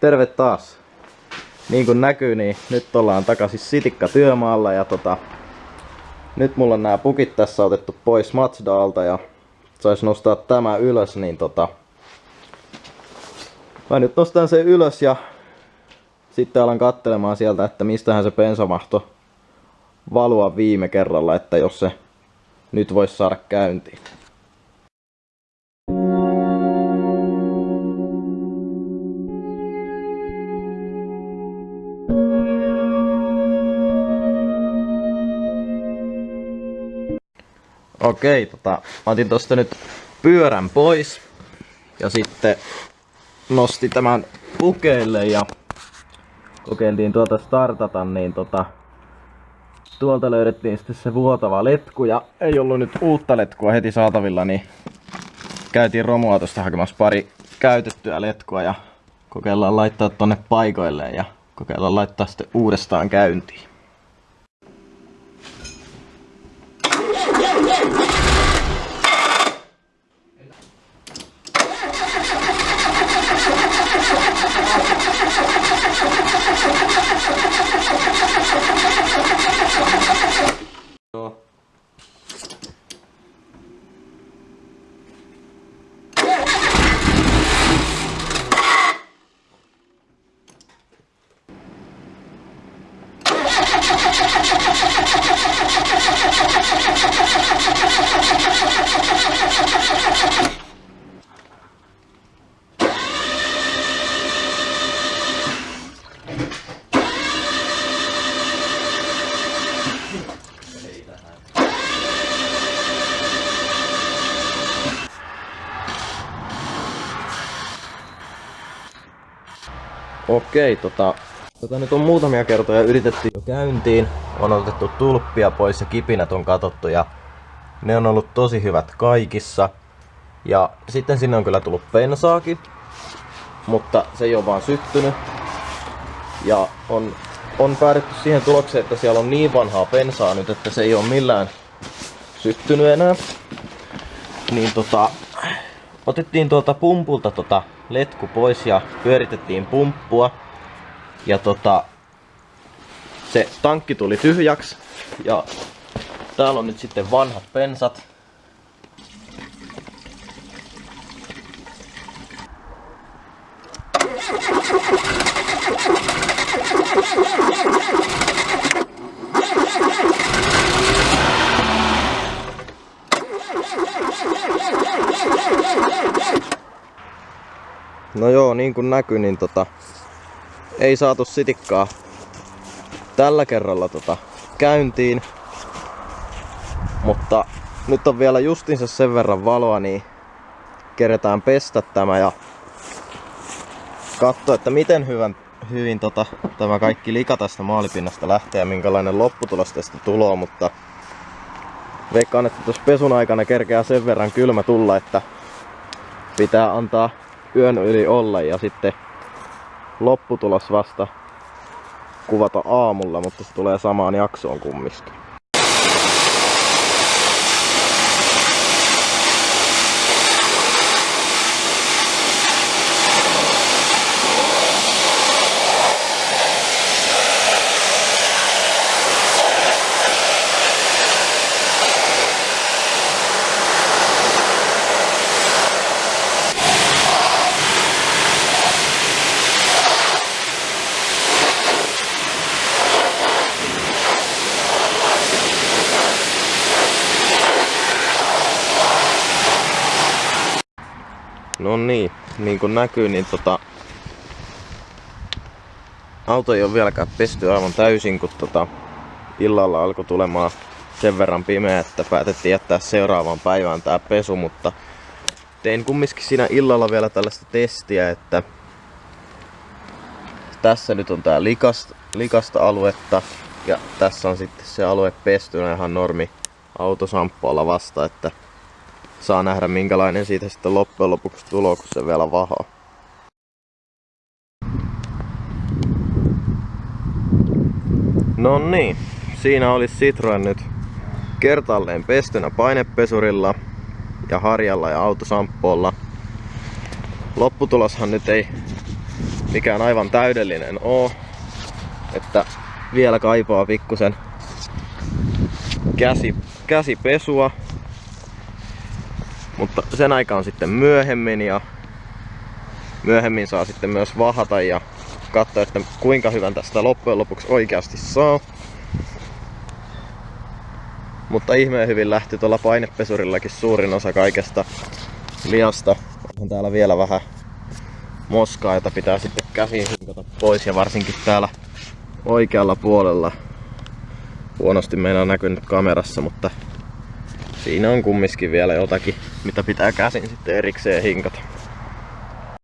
Terve taas. Niin kuin näkyy, niin nyt ollaan takaisin Sitikka työmaalla ja tota, nyt mulla on nämä pukit tässä otettu pois Matsdaalta ja sais nostaa tämä ylös, niin tota, mä nyt nostan sen ylös ja sitten alan kattelemaan sieltä, että mistähän se pensamahto valua viime kerralla, että jos se nyt voisi saada käyntiin. Okei, tota, mä otin tosta nyt pyörän pois ja sitten nosti tämän pukeille ja kokeiltiin tuota startata, niin tota, tuolta löydettiin sitten se vuotava letku ja ei ollut nyt uutta letkua heti saatavilla, niin käytiin romuautosta hakemassa pari käytettyä letkua ja kokeillaan laittaa tonne paikoilleen ja kokeillaan laittaa sitten uudestaan käyntiin. Yeah. Okei, tota, tota nyt on muutamia kertoja yritetty jo käyntiin. On otettu tulppia pois ja kipinät on katottu ja ne on ollut tosi hyvät kaikissa. Ja sitten sinne on kyllä tullut pensaakin, mutta se ei ole vaan syttynyt. Ja on, on päädytty siihen tulokseen, että siellä on niin vanhaa pensaa nyt, että se ei ole millään syttynyt enää. Niin tota, otettiin tuolta pumpulta tota letku pois ja pyöritettiin pumppua. Ja tota, se tankki tuli tyhjäksi ja täällä on nyt sitten vanhat pensat. No joo, niin kuin näkyy, niin tota, ei saatu sitikkaa tällä kerralla tota, käyntiin. Mutta nyt on vielä justiinsa sen verran valoa, niin keretään pestä tämä ja katsoa, että miten hyvän, hyvin tota, tämä kaikki lika tästä maalipinnasta lähtee ja minkälainen lopputulos tästä tulee, mutta veikkaan, että tuossa pesun aikana kerkeää sen verran kylmä tulla, että pitää antaa yön yli olla ja sitten lopputulos vasta kuvata aamulla, mutta se tulee samaan jaksoon kumminkin. No niin, niin kuin näkyy, niin tota, auto ei ole vieläkään pesty aivan täysin, kun tota, illalla alkoi tulemaan sen verran pimeä, että päätettiin jättää seuraavaan päivään tää pesu, mutta tein kumminkin siinä illalla vielä tällaista testiä, että tässä nyt on tää likasta, likasta aluetta ja tässä on sitten se alue pestynä ihan normi autosamppualla vasta, että saa nähdä minkälainen siitä sitten loppujen lopuksi tulo, kun se vielä vahaa. No niin, siinä oli Citroen nyt kertalleen pestynä painepesurilla ja harjalla ja autosamppoolla. Lopputuloshan nyt ei mikään aivan täydellinen oo. Että vielä kaipaa pikkusen käsi, käsipesua. Mutta sen aika on sitten myöhemmin ja myöhemmin saa sitten myös vahata ja katsoa, että kuinka hyvän tästä loppujen lopuksi oikeasti saa. Mutta ihmeen hyvin lähti tuolla painepesurillakin suurin osa kaikesta liasta. On täällä vielä vähän moskaa, jota pitää sitten käsiin hinkata pois ja varsinkin täällä oikealla puolella. Huonosti meillä on näkynyt kamerassa, mutta siinä on kumminkin vielä jotakin, mitä pitää käsin sitten erikseen hinkata.